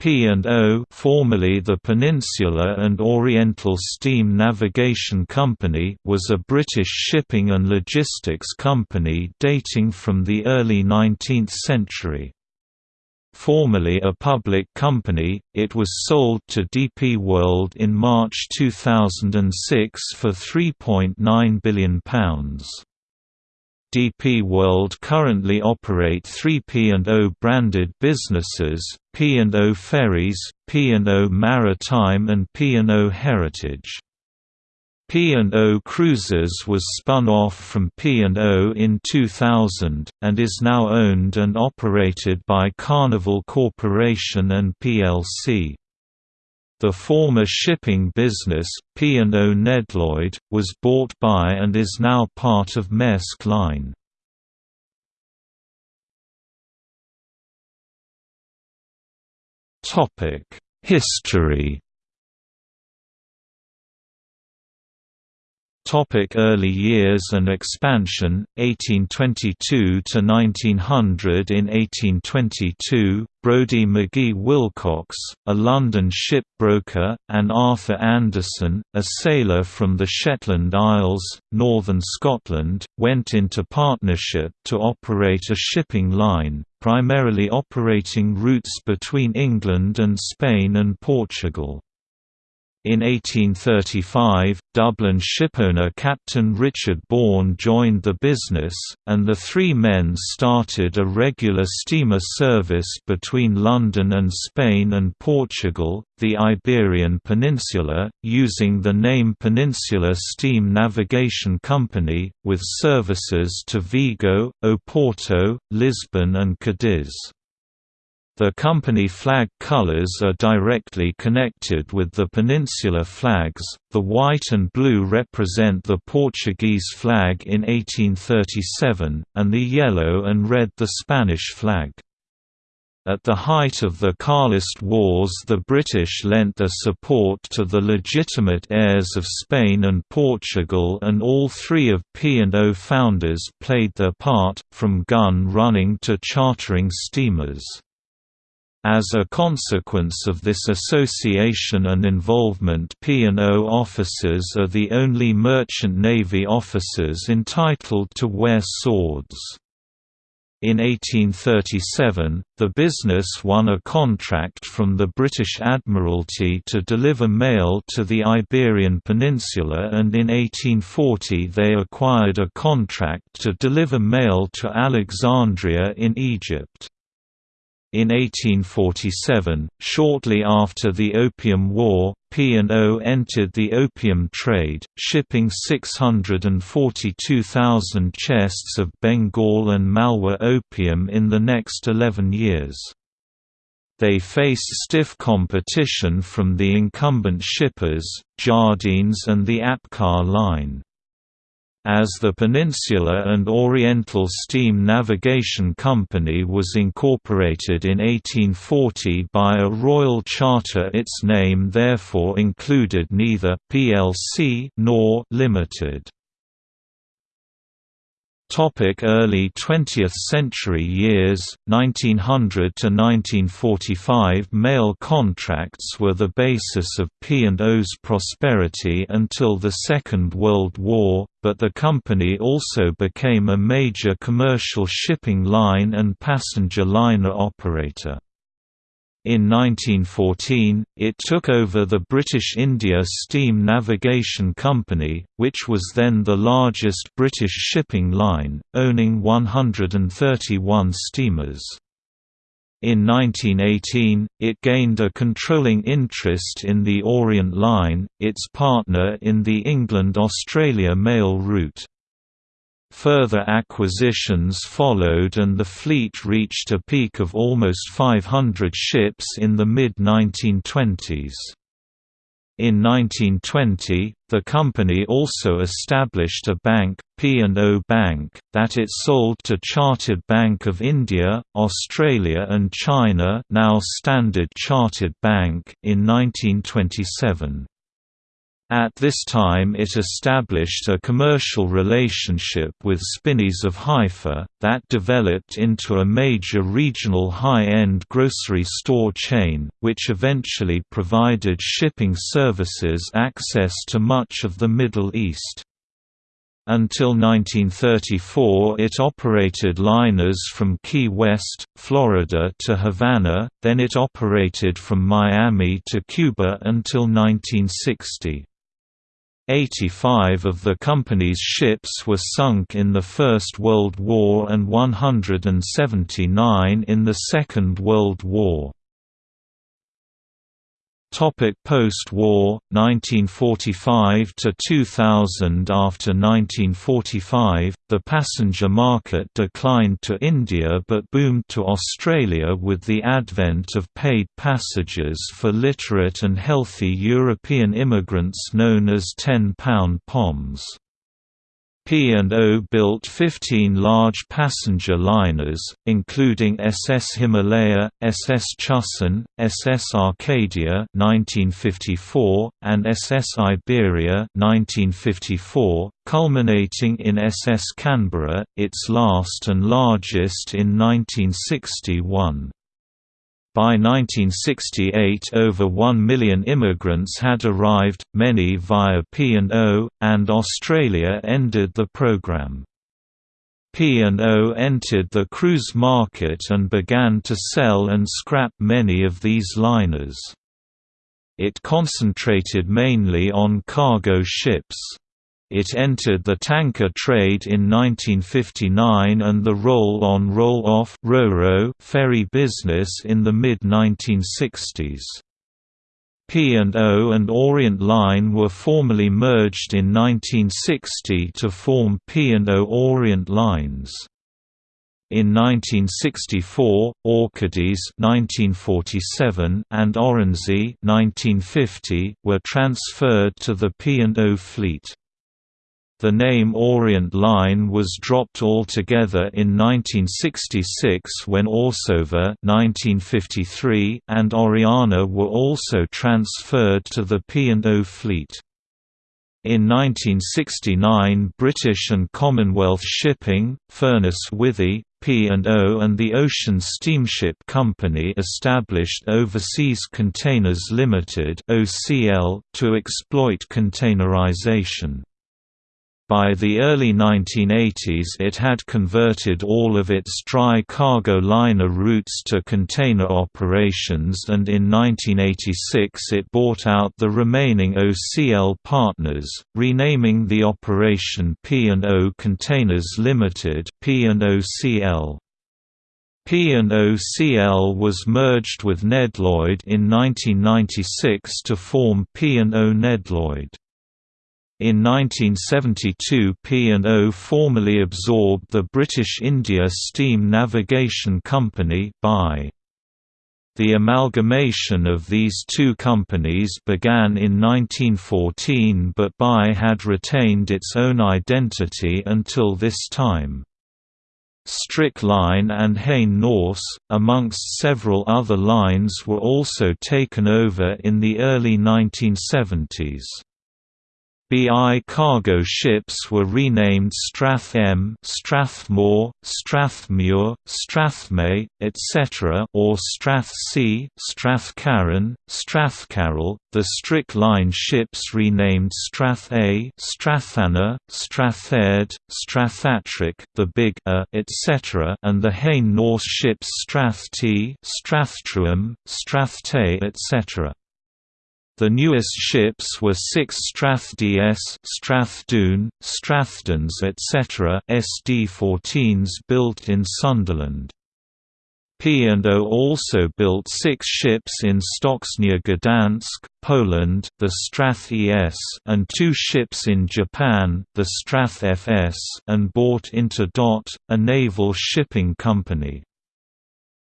P&O formerly the Peninsula and Oriental Steam Navigation Company was a British shipping and logistics company dating from the early 19th century. Formerly a public company, it was sold to DP World in March 2006 for £3.9 billion. DP World currently operate three P&O branded businesses, P&O Ferries, P&O Maritime and P&O Heritage. P&O Cruises was spun off from P&O in 2000, and is now owned and operated by Carnival Corporation and plc. The former shipping business, P&O Nedlloyd, was bought by and is now part of Maersk Line. History Topic early years and expansion, 1822 to 1900 In 1822, Brodie McGhie Willcox, a London ship broker, and Arthur Anderson, a sailor from the Shetland Isles, northern Scotland, went into partnership to operate a shipping line, primarily operating routes between England and Spain and Portugal. In 1835, Dublin shipowner Captain Richard Bourne joined the business, and the three men started a regular steamer service between London and Spain and Portugal, the Iberian Peninsula, using the name Peninsula Steam Navigation Company, with services to Vigo, Oporto, Lisbon and Cadiz. The company flag colors are directly connected with the peninsular flags, the white and blue represent the Portuguese flag in 1837, and the yellow and red the Spanish flag. At the height of the Carlist Wars the British lent their support to the legitimate heirs of Spain and Portugal and all three of P&O founders played their part, from gun running to chartering steamers. As a consequence of this association and involvement P&O officers are the only merchant navy officers entitled to wear swords. In 1837, the business won a contract from the British Admiralty to deliver mail to the Iberian Peninsula and in 1840 they acquired a contract to deliver mail to Alexandria in Egypt. In 1847, shortly after the Opium War, P&O entered the opium trade, shipping 642,000 chests of Bengal and Malwa opium in the next 11 years. They faced stiff competition from the incumbent shippers, Jardines and the Apcar Line. As the Peninsula and Oriental Steam Navigation Company was incorporated in 1840 by a royal charter its name therefore included neither plc nor limited. Topic early 20th century years, 1900 to 1945 mail contracts were the basis of P&O's prosperity until the Second World War, but the company also became a major commercial shipping line and passenger liner operator. In 1914, it took over the British India Steam Navigation Company, which was then the largest British shipping line, owning 131 steamers. In 1918, it gained a controlling interest in the Orient Line, its partner in the England–Australia mail route. Further acquisitions followed and the fleet reached a peak of almost 500 ships in the mid-1920s. In 1920, the company also established a bank, P&O Bank, that it sold to Chartered Bank of India, Australia and China now Standard Chartered Bank in 1927. At this time it established a commercial relationship with Spinneys of Haifa, that developed into a major regional high-end grocery store chain, which eventually provided shipping services access to much of the Middle East. Until 1934 it operated liners from Key West, Florida to Havana, then it operated from Miami to Cuba until 1960. 85 of the company's ships were sunk in the First World War and 179 in the Second World War. Topic Post-war, 1945 to 2000 After 1945, the passenger market declined to India but boomed to Australia with the advent of paid passages for literate and healthy European immigrants known as £10 POMs. P&O built 15 large passenger liners, including SS Himalaya, SS Chusan, SS Arcadia 1954, and SS Iberia 1954, culminating in SS Canberra, its last and largest in 1961. By 1968 over 1 million immigrants had arrived, many via P&O, and Australia ended the program. P&O entered the cruise market and began to sell and scrap many of these liners. It concentrated mainly on cargo ships. It entered the tanker trade in 1959 and the roll-on roll-off ferry business in the mid-1960s. P&O and Orient Line were formally merged in 1960 to form P&O Orient Lines. In 1964, Orcades (1947) and (1950) were transferred to the P&O fleet. The name Orient Line was dropped altogether in 1966 when Orsova (1953) and Oriana were also transferred to the P&O fleet. In 1969 British and Commonwealth Shipping, Furness Withy, P&O and the Ocean Steamship Company established Overseas Containers Limited to exploit containerization. By the early 1980s it had converted all of its dry cargo liner routes to container operations and in 1986 it bought out the remaining OCL partners, renaming the operation P&O Containers Limited P&OCL. P&OCL was merged with Nedlloyd in 1996 to form P&O Nedlloyd. In 1972 P&O formally absorbed the British India Steam Navigation Company by. The amalgamation of these two companies began in 1914 but BI had retained its own identity until this time. Strick Line and Hain-Nourse, amongst several other lines were also taken over in the early 1970s. BI cargo ships were renamed Strath M, Strathmore, Strathmuir, Strathmay, etc. or Strath C, Strathcarron, Strathcarroll. The Strick Line ships renamed Strath A, Strathanna, Strathaird, Strathatrick, the Big A, etc. and the Hain-Nourse ships Strath T, Strathtruham, Strathtay, etc. The newest ships were six Strath DS, Strathdoon, Strathdons etc. SD-14s built in Sunderland. P&O also built six ships in stocks near Gdansk, Poland, the Strath ES and two ships in Japan, the Strath FS and bought into DOT, a naval shipping company.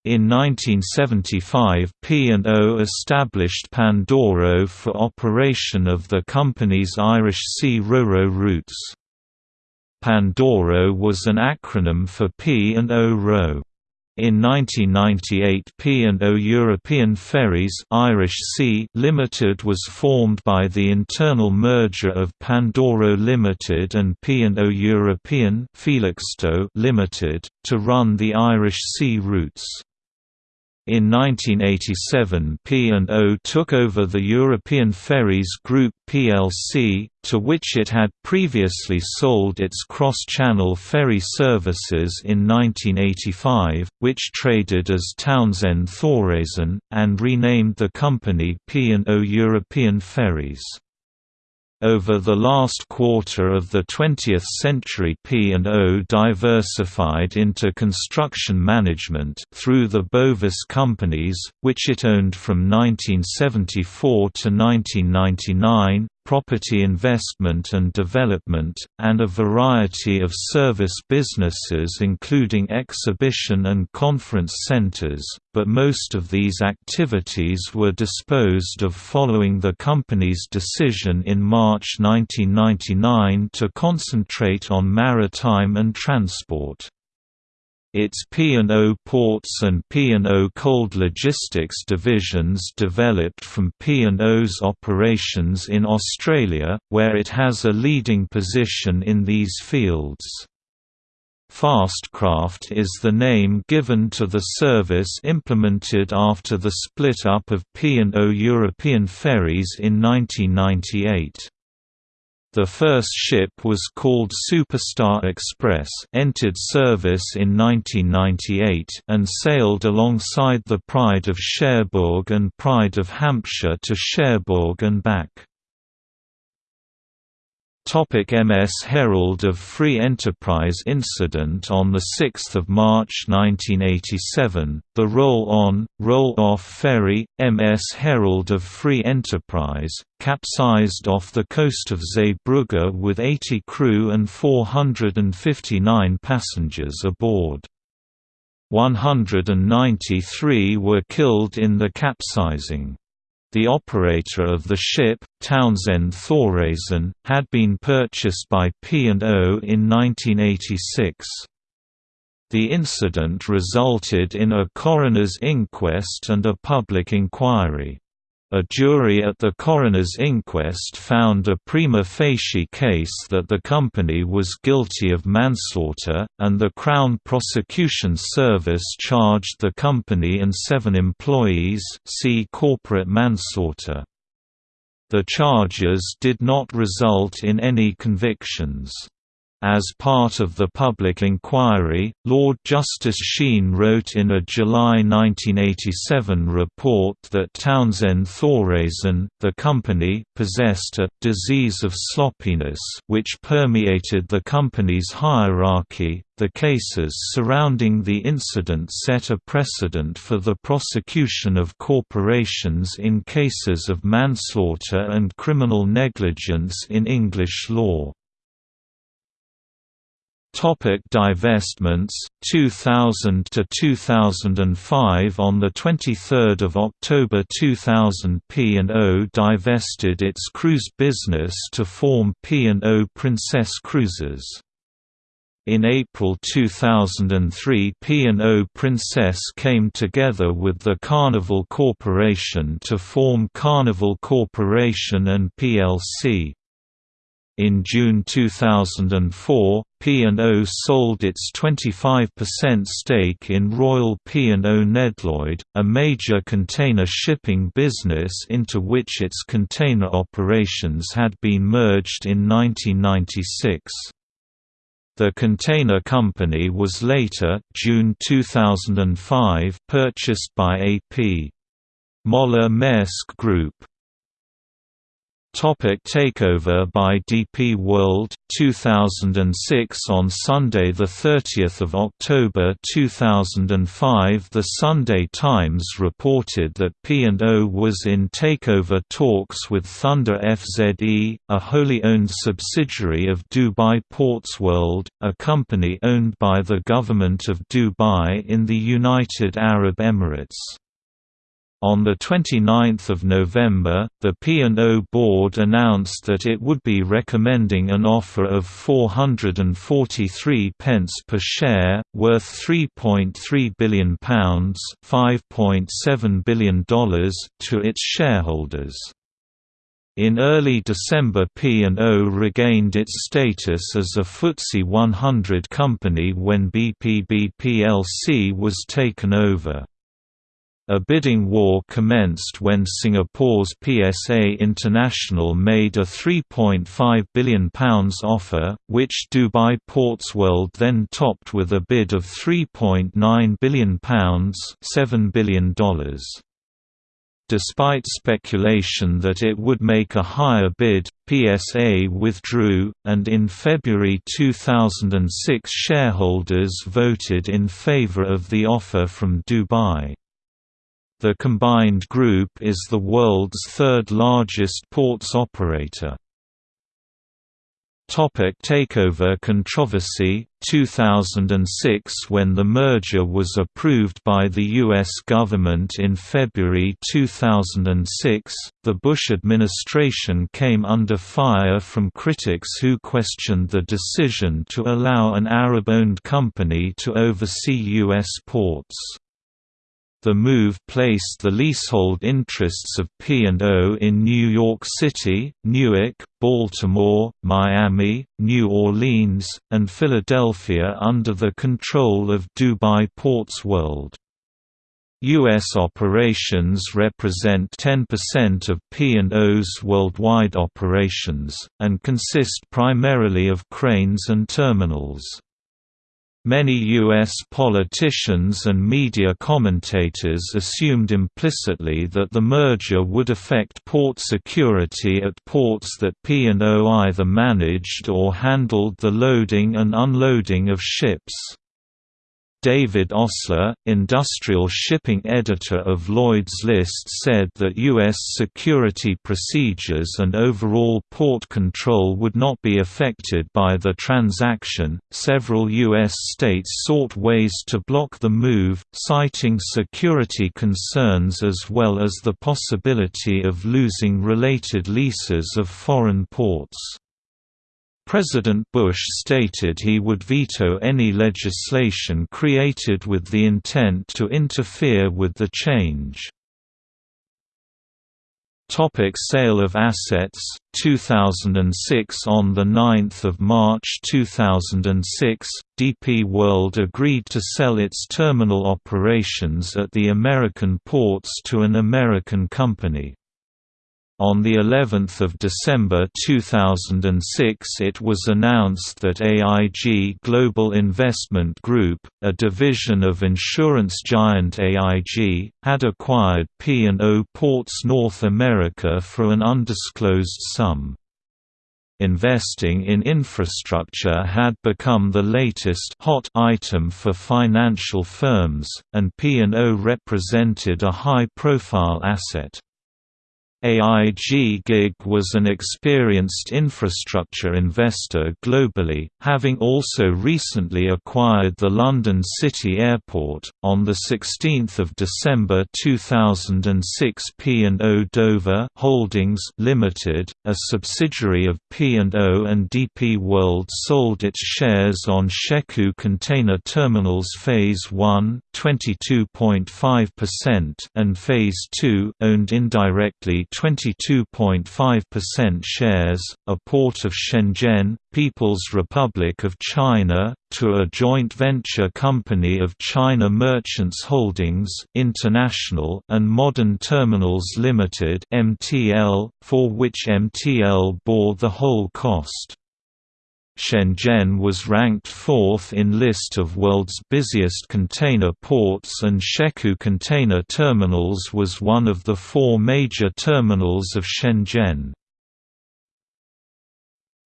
In 1975 P&O established Pandoro for operation of the company's Irish Sea RoRo routes. Pandoro was an acronym for P&O RO. In 1998 P&O European Ferries Irish Sea Limited was formed by the internal merger of Pandoro Limited and P&O European Felixstowe Limited, to run the Irish Sea routes. In 1987 P&O took over the European Ferries Group plc, to which it had previously sold its cross-channel ferry services in 1985, which traded as Townsend Thoresen, and renamed the company P&O European Ferries. Over the last quarter of the 20th century P&O diversified into construction management through the Bovis companies, which it owned from 1974 to 1999, property investment and development, and a variety of service businesses including exhibition and conference centers, but most of these activities were disposed of following the company's decision in March 1999 to concentrate on maritime and transport. Its P&O Ports and P&O Cold Logistics divisions developed from P&O's operations in Australia, where it has a leading position in these fields. Fastcraft is the name given to the service implemented after the split-up of P&O European Ferries in 1998. The first ship was called Superstar Express entered service in 1998 and sailed alongside the Pride of Cherbourg and Pride of Hampshire to Cherbourg and back. Topic MS Herald of Free Enterprise incident On 6 March 1987, the roll-on, roll-off ferry, MS Herald of Free Enterprise, capsized off the coast of Zeebrugge with 80 crew and 459 passengers aboard. 193 were killed in the capsizing. The operator of the ship, Townsend Thoresen, had been purchased by P&O in 1986. The incident resulted in a coroner's inquest and a public inquiry. A jury at the coroner's inquest found a prima facie case that the company was guilty of manslaughter, and the Crown Prosecution Service charged the company and seven employees see corporate manslaughter. The charges did not result in any convictions. As part of the public inquiry, Lord Justice Sheen wrote in a July 1987 report that Townsend Thoresen, the company, possessed a «disease of sloppiness» which permeated the company's hierarchy. The cases surrounding the incident set a precedent for the prosecution of corporations in cases of manslaughter and criminal negligence in English law. Topic divestments 2000 to 2005 on the 23rd of October 2000 P&O divested its cruise business to form P&O Princess Cruises in April 2003 P&O Princess came together with the Carnival Corporation to form Carnival Corporation and plc. In June 2004, P&O sold its 25% stake in Royal P&O Nedlloyd, a major container shipping business into which its container operations had been merged in 1996. The container company was later June 2005 purchased by AP. Moller Maersk Group. Topic takeover by DP World 2006 On Sunday 30 October 2005 The Sunday Times reported that P&O was in takeover talks with Thunder FZE, a wholly owned subsidiary of Dubai Ports World, a company owned by the government of Dubai in the United Arab Emirates. On 29 November, the P&O board announced that it would be recommending an offer of 443 pence per share, worth £3.3 billion $5.7 billion to its shareholders. In early December P&O regained its status as a FTSE 100 company when BPB plc was taken over. A bidding war commenced when Singapore's PSA International made a £3.5 billion offer, which Dubai Ports World then topped with a bid of £3.9 billion $7 billion. Despite speculation that it would make a higher bid, PSA withdrew, and in February 2006 shareholders voted in favour of the offer from Dubai. The combined group is the world's third largest ports operator. Topic takeover controversy 2006 When the merger was approved by the U.S. government in February 2006, the Bush administration came under fire from critics who questioned the decision to allow an Arab-owned company to oversee U.S. ports. The move placed the leasehold interests of P&O in New York City, Newark, Baltimore, Miami, New Orleans, and Philadelphia under the control of Dubai Ports World. U.S. operations represent 10% of P&O's worldwide operations, and consist primarily of cranes and terminals. Many U.S. politicians and media commentators assumed implicitly that the merger would affect port security at ports that P&O either managed or handled the loading and unloading of ships. David Osler, industrial shipping editor of Lloyd's List said that U.S. security procedures and overall port control would not be affected by the transaction. Several U.S. states sought ways to block the move, citing security concerns as well as the possibility of losing related leases of foreign ports. President Bush stated he would veto any legislation created with the intent to interfere with the change. Topic sale of assets 2006 On 9 March 2006, DP World agreed to sell its terminal operations at the American ports to an American company. On the 11th of December 2006 it was announced that AIG Global Investment Group, a division of insurance giant AIG, had acquired P&O Ports North America for an undisclosed sum. Investing in infrastructure had become the latest hot item for financial firms, and P&O represented a high-profile asset. AIG GIG was an experienced infrastructure investor globally, having also recently acquired the London City Airport. On the 16th of December 2006, P&O Dover Holdings Limited, a subsidiary of P&O and DP World, sold its shares on Shekou Container Terminals Phase 1, 22.5%, and Phase 2, owned indirectly 22.5% shares, a port of Shenzhen, People's Republic of China, to a joint venture company of China Merchants Holdings International and Modern Terminals Limited (MTL), for which MTL bore the whole cost. Shenzhen was ranked fourth in list of world's busiest container ports and Shekou Container Terminals was one of the four major terminals of Shenzhen.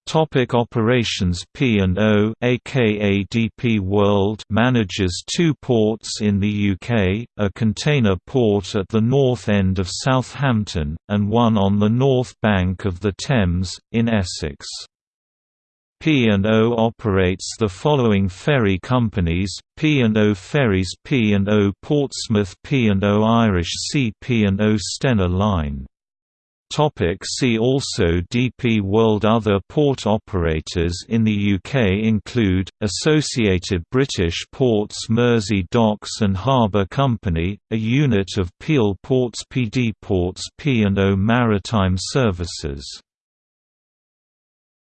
Topic operations P&O aka DP World manages two ports in the UK, a container port at the north end of Southampton, and one on the north bank of the Thames, in Essex. P&O operates the following ferry companies, P&O Ferries P&O Portsmouth P&O Irish Sea P&O Stena Line. Topic see also DP World Other port operators in the UK include, Associated British Ports Mersey Docks and Harbour Company, a unit of Peel Ports PD Ports P&O Maritime Services